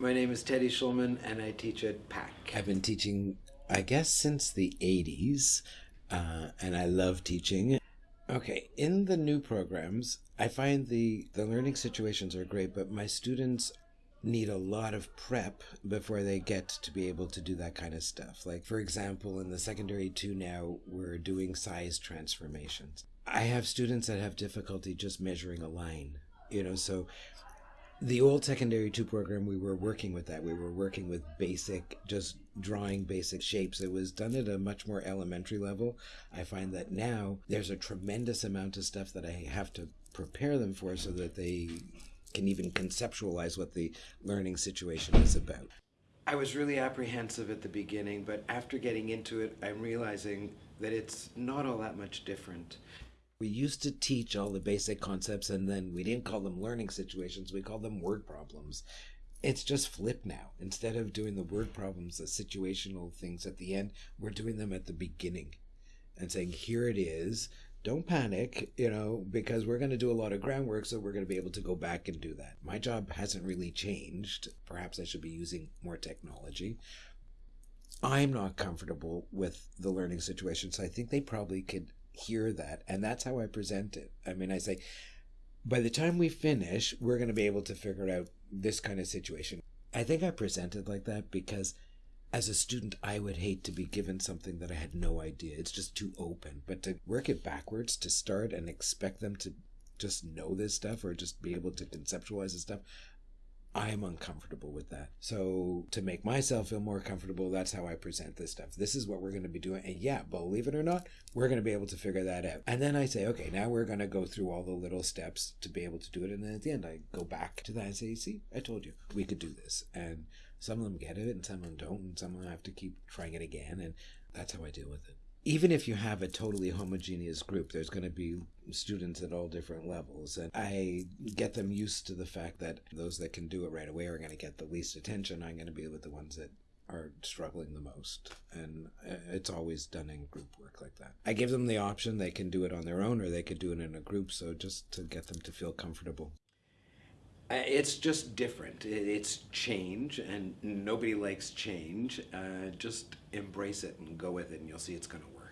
My name is Teddy Schulman, and I teach at PAC. I've been teaching, I guess, since the 80s, uh, and I love teaching. Okay, in the new programs, I find the, the learning situations are great, but my students need a lot of prep before they get to be able to do that kind of stuff. Like, for example, in the secondary two now, we're doing size transformations. I have students that have difficulty just measuring a line, you know, so the old secondary two program we were working with that. We were working with basic just drawing basic shapes. It was done at a much more elementary level. I find that now there's a tremendous amount of stuff that i have to prepare them for so that they can even conceptualize what the learning situation is about. I was really apprehensive at the beginning, but after getting into it, I'm realizing that it's not all that much different. We used to teach all the basic concepts and then we didn't call them learning situations, we called them word problems. It's just flipped now. Instead of doing the word problems, the situational things at the end, we're doing them at the beginning and saying, here it is. Don't panic, you know, because we're going to do a lot of groundwork, so we're going to be able to go back and do that. My job hasn't really changed. Perhaps I should be using more technology. I'm not comfortable with the learning situation, so I think they probably could hear that. And that's how I present it. I mean, I say, by the time we finish, we're going to be able to figure out this kind of situation. I think I presented like that because as a student, I would hate to be given something that I had no idea. It's just too open. But to work it backwards, to start and expect them to just know this stuff or just be able to conceptualize this stuff, I'm uncomfortable with that. So to make myself feel more comfortable, that's how I present this stuff. This is what we're going to be doing. And yeah, believe it or not, we're going to be able to figure that out. And then I say, okay, now we're going to go through all the little steps to be able to do it. And then at the end, I go back to that and say, see, I told you we could do this. And some of them get it and some of them don't. And some of them have to keep trying it again. And that's how I deal with it even if you have a totally homogeneous group, there's going to be students at all different levels. And I get them used to the fact that those that can do it right away are going to get the least attention. I'm going to be with the ones that are struggling the most. And uh, it's always done in group work like that. I give them the option they can do it on their own or they could do it in a group. So just to get them to feel comfortable. It's just different. It's change, and nobody likes change. Uh, just embrace it and go with it, and you'll see it's going to work.